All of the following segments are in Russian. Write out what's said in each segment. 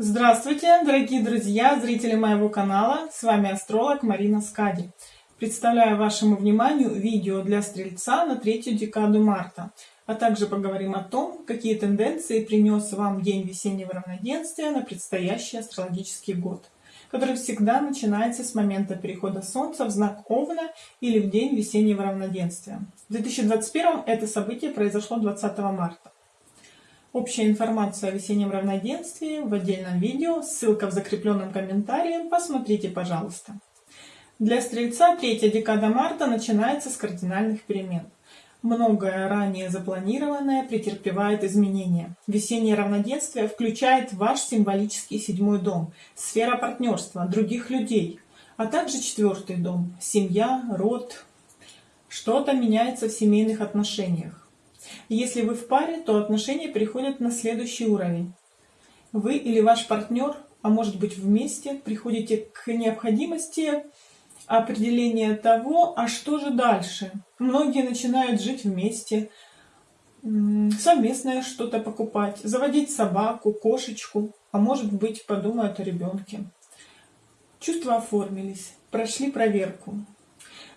Здравствуйте, дорогие друзья, зрители моего канала. С вами астролог Марина Скади. Представляю вашему вниманию видео для Стрельца на третью декаду марта. А также поговорим о том, какие тенденции принес вам день весеннего равноденствия на предстоящий астрологический год, который всегда начинается с момента перехода Солнца в знак Овна или в день весеннего равноденствия. В 2021 это событие произошло 20 марта. Общая информация о весеннем равноденствии в отдельном видео, ссылка в закрепленном комментарии, посмотрите, пожалуйста. Для Стрельца третья декада марта начинается с кардинальных перемен. Многое ранее запланированное претерпевает изменения. Весеннее равноденствие включает ваш символический седьмой дом, сфера партнерства, других людей, а также четвертый дом, семья, род. Что-то меняется в семейных отношениях. Если вы в паре, то отношения переходят на следующий уровень. Вы или ваш партнер, а может быть вместе, приходите к необходимости определения того, а что же дальше. Многие начинают жить вместе, совместное что-то покупать, заводить собаку, кошечку, а может быть подумают о ребенке. Чувства оформились, прошли проверку.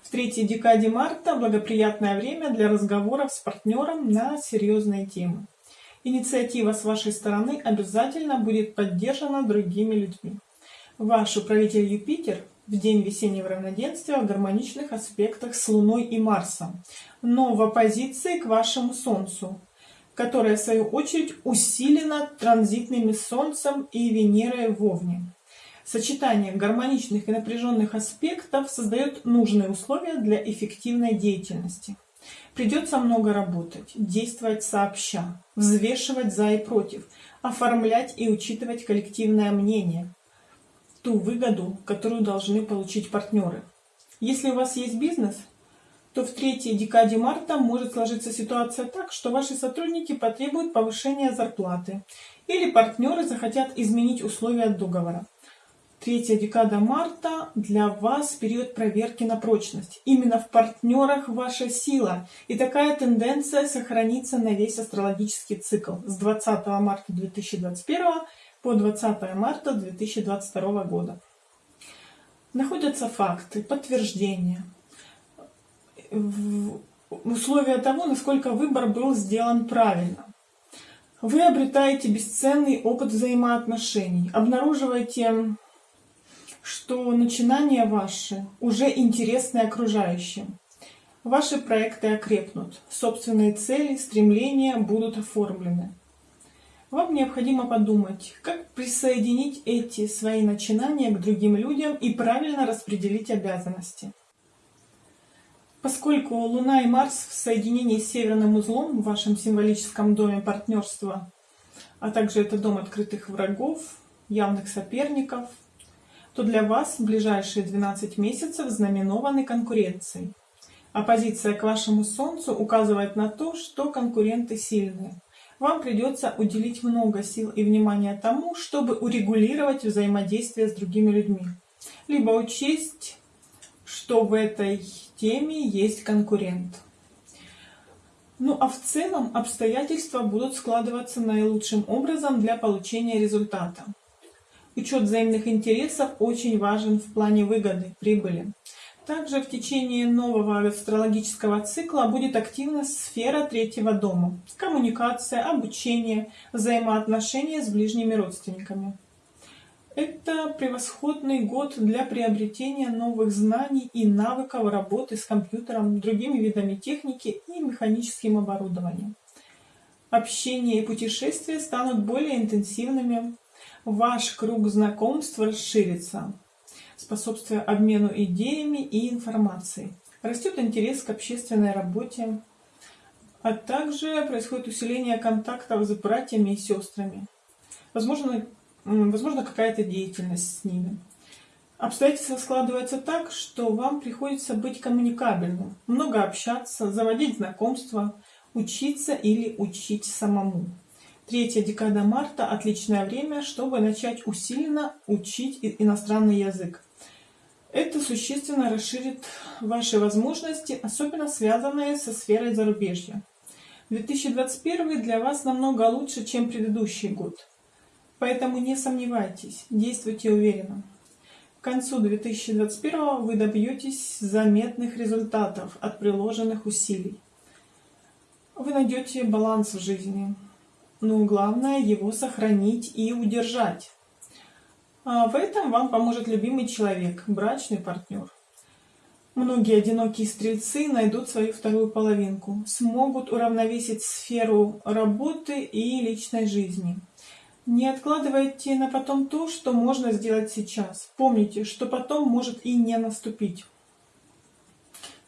В третьей декаде марта благоприятное время для разговоров с партнером на серьезные темы. Инициатива с вашей стороны обязательно будет поддержана другими людьми. Ваш управитель Юпитер в день весеннего равноденствия в гармоничных аспектах с Луной и Марсом, но в оппозиции к вашему Солнцу, которое в свою очередь усилено транзитными Солнцем и Венерой в Овне. Сочетание гармоничных и напряженных аспектов создает нужные условия для эффективной деятельности. Придется много работать, действовать сообща, взвешивать за и против, оформлять и учитывать коллективное мнение, ту выгоду, которую должны получить партнеры. Если у вас есть бизнес, то в третьей декаде марта может сложиться ситуация так, что ваши сотрудники потребуют повышения зарплаты или партнеры захотят изменить условия договора. Третья декада марта для вас период проверки на прочность. Именно в партнерах ваша сила. И такая тенденция сохранится на весь астрологический цикл с 20 марта 2021 по 20 марта 2022 года. Находятся факты, подтверждения, условия того, насколько выбор был сделан правильно. Вы обретаете бесценный опыт взаимоотношений, обнаруживаете что начинания ваши уже интересны окружающим. Ваши проекты окрепнут, собственные цели, стремления будут оформлены. Вам необходимо подумать, как присоединить эти свои начинания к другим людям и правильно распределить обязанности. Поскольку Луна и Марс в соединении с северным узлом в вашем символическом доме партнерства, а также это дом открытых врагов, явных соперников, то для вас ближайшие 12 месяцев знаменованы конкуренцией. Оппозиция к вашему Солнцу указывает на то, что конкуренты сильные. Вам придется уделить много сил и внимания тому, чтобы урегулировать взаимодействие с другими людьми. Либо учесть, что в этой теме есть конкурент. Ну а в целом обстоятельства будут складываться наилучшим образом для получения результата. Учет взаимных интересов очень важен в плане выгоды, прибыли. Также в течение нового астрологического цикла будет активна сфера третьего дома. Коммуникация, обучение, взаимоотношения с ближними родственниками. Это превосходный год для приобретения новых знаний и навыков работы с компьютером, другими видами техники и механическим оборудованием. Общение и путешествия станут более интенсивными, ваш круг знакомств расширится, способствуя обмену идеями и информацией. Растет интерес к общественной работе, а также происходит усиление контактов с братьями и сестрами. Возможно, возможно какая-то деятельность с ними. Обстоятельства складываются так, что вам приходится быть коммуникабельным, много общаться, заводить знакомства, учиться или учить самому. Третья декада марта – отличное время, чтобы начать усиленно учить иностранный язык. Это существенно расширит ваши возможности, особенно связанные со сферой зарубежья. 2021 для вас намного лучше, чем предыдущий год. Поэтому не сомневайтесь, действуйте уверенно. К концу 2021 вы добьетесь заметных результатов от приложенных усилий. Вы найдете баланс в жизни, но главное его сохранить и удержать. А в этом вам поможет любимый человек, брачный партнер. Многие одинокие стрельцы найдут свою вторую половинку, смогут уравновесить сферу работы и личной жизни. Не откладывайте на потом то, что можно сделать сейчас. Помните, что потом может и не наступить.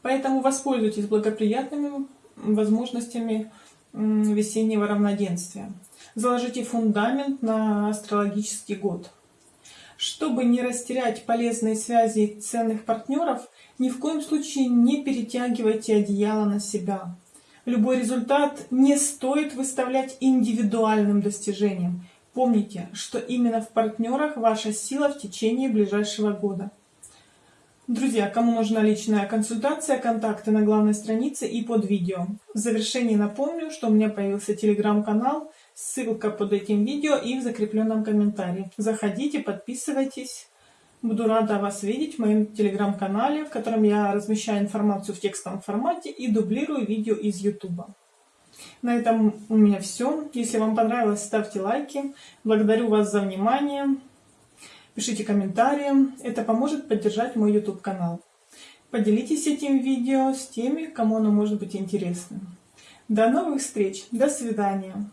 Поэтому воспользуйтесь благоприятными возможностями весеннего равноденствия. Заложите фундамент на астрологический год. Чтобы не растерять полезные связи ценных партнеров, ни в коем случае не перетягивайте одеяло на себя. Любой результат не стоит выставлять индивидуальным достижением. Помните, что именно в партнерах ваша сила в течение ближайшего года. Друзья, кому нужна личная консультация, контакты на главной странице и под видео. В завершении напомню, что у меня появился телеграм-канал, ссылка под этим видео и в закрепленном комментарии. Заходите, подписывайтесь. Буду рада вас видеть в моем телеграм-канале, в котором я размещаю информацию в текстовом формате и дублирую видео из YouTube. На этом у меня все. Если вам понравилось, ставьте лайки. Благодарю вас за внимание. Пишите комментарии. Это поможет поддержать мой YouTube канал. Поделитесь этим видео с теми, кому оно может быть интересным. До новых встреч. До свидания.